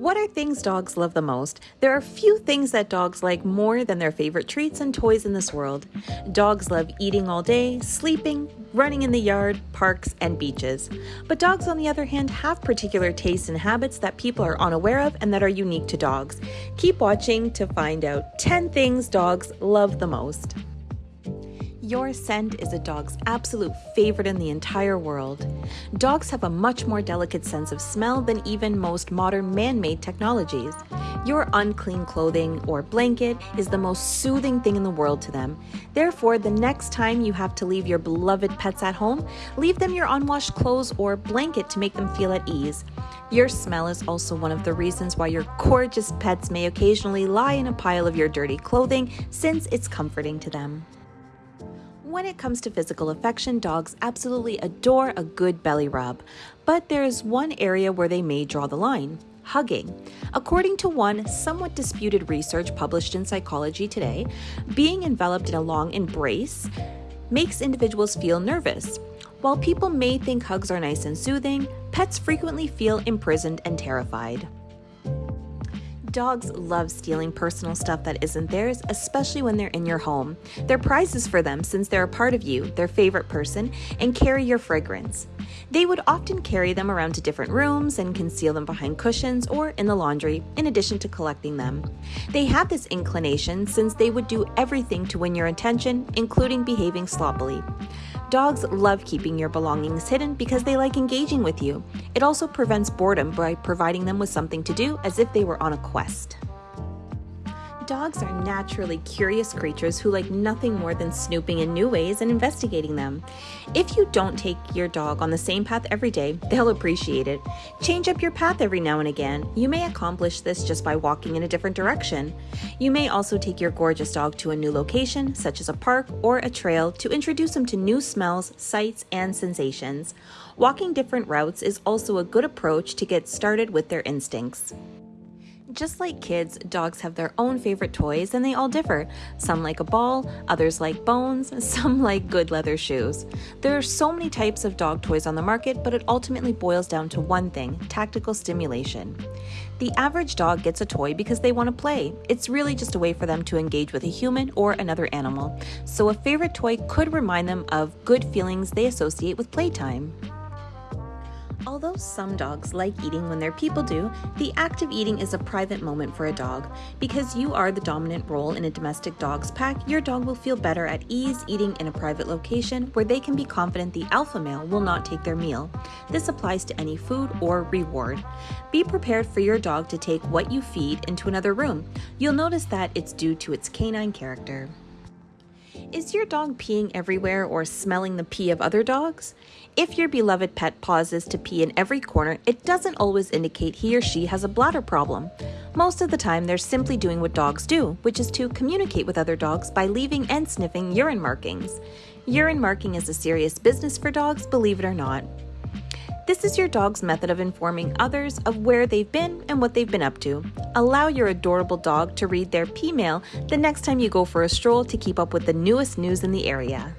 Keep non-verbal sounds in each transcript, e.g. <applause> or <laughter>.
What are things dogs love the most? There are few things that dogs like more than their favorite treats and toys in this world. Dogs love eating all day, sleeping, running in the yard, parks, and beaches. But dogs, on the other hand, have particular tastes and habits that people are unaware of and that are unique to dogs. Keep watching to find out 10 things dogs love the most. Your scent is a dog's absolute favorite in the entire world. Dogs have a much more delicate sense of smell than even most modern man made technologies. Your unclean clothing or blanket is the most soothing thing in the world to them. Therefore, the next time you have to leave your beloved pets at home, leave them your unwashed clothes or blanket to make them feel at ease. Your smell is also one of the reasons why your gorgeous pets may occasionally lie in a pile of your dirty clothing, since it's comforting to them. When it comes to physical affection, dogs absolutely adore a good belly rub. But there's one area where they may draw the line hugging. According to one somewhat disputed research published in Psychology Today, being enveloped in a long embrace makes individuals feel nervous. While people may think hugs are nice and soothing, pets frequently feel imprisoned and terrified. Dogs love stealing personal stuff that isn't theirs, especially when they're in your home. They're prizes for them since they're a part of you, their favorite person, and carry your fragrance. They would often carry them around to different rooms and conceal them behind cushions or in the laundry, in addition to collecting them. They have this inclination since they would do everything to win your attention, including behaving sloppily. Dogs love keeping your belongings hidden because they like engaging with you. It also prevents boredom by providing them with something to do as if they were on a quest. Dogs are naturally curious creatures who like nothing more than snooping in new ways and investigating them. If you don't take your dog on the same path every day, they'll appreciate it. Change up your path every now and again. You may accomplish this just by walking in a different direction. You may also take your gorgeous dog to a new location, such as a park or a trail, to introduce them to new smells, sights, and sensations. Walking different routes is also a good approach to get started with their instincts. Just like kids, dogs have their own favorite toys and they all differ. Some like a ball, others like bones, <laughs> some like good leather shoes. There are so many types of dog toys on the market, but it ultimately boils down to one thing tactical stimulation. The average dog gets a toy because they want to play. It's really just a way for them to engage with a human or another animal. So, a favorite toy could remind them of good feelings they associate with playtime. Although some dogs like eating when their people do, the act of eating is a private moment for a dog. Because you are the dominant role in a domestic dog's pack, your dog will feel better at ease eating in a private location where they can be confident the alpha male will not take their meal. This applies to any food or reward. Be prepared for your dog to take what you feed into another room. You'll notice that it's due to its canine character. Is your dog peeing everywhere or smelling the pee of other dogs? If your beloved pet pauses to pee in every corner, it doesn't always indicate he or she has a bladder problem. Most of the time, they're simply doing what dogs do, which is to communicate with other dogs by leaving and sniffing urine markings. Urine marking is a serious business for dogs, believe it or not. This is your dog's method of informing others of where they've been and what they've been up to. Allow your adorable dog to read their P mail the next time you go for a stroll to keep up with the newest news in the area.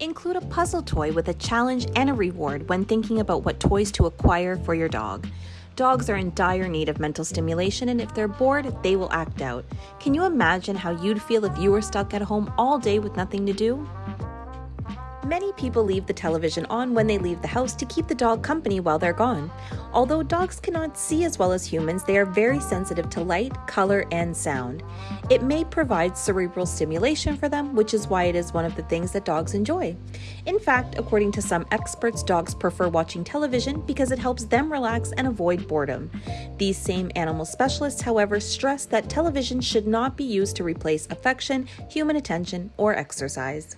Include a puzzle toy with a challenge and a reward when thinking about what toys to acquire for your dog. Dogs are in dire need of mental stimulation, and if they're bored, they will act out. Can you imagine how you'd feel if you were stuck at home all day with nothing to do? Many people leave the television on when they leave the house to keep the dog company while they're gone. Although dogs cannot see as well as humans, they are very sensitive to light, color, and sound. It may provide cerebral stimulation for them, which is why it is one of the things that dogs enjoy. In fact, according to some experts, dogs prefer watching television because it helps them relax and avoid boredom. These same animal specialists, however, stress that television should not be used to replace affection, human attention, or exercise.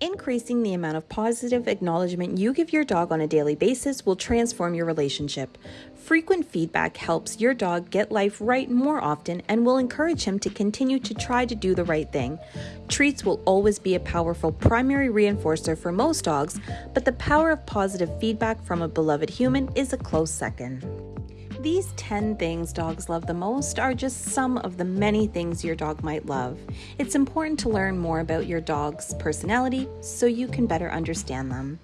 Increasing the amount of positive acknowledgement you give your dog on a daily basis will transform your relationship. Frequent feedback helps your dog get life right more often and will encourage him to continue to try to do the right thing. Treats will always be a powerful primary reinforcer for most dogs, but the power of positive feedback from a beloved human is a close second. These 10 things dogs love the most are just some of the many things your dog might love. It's important to learn more about your dog's personality so you can better understand them.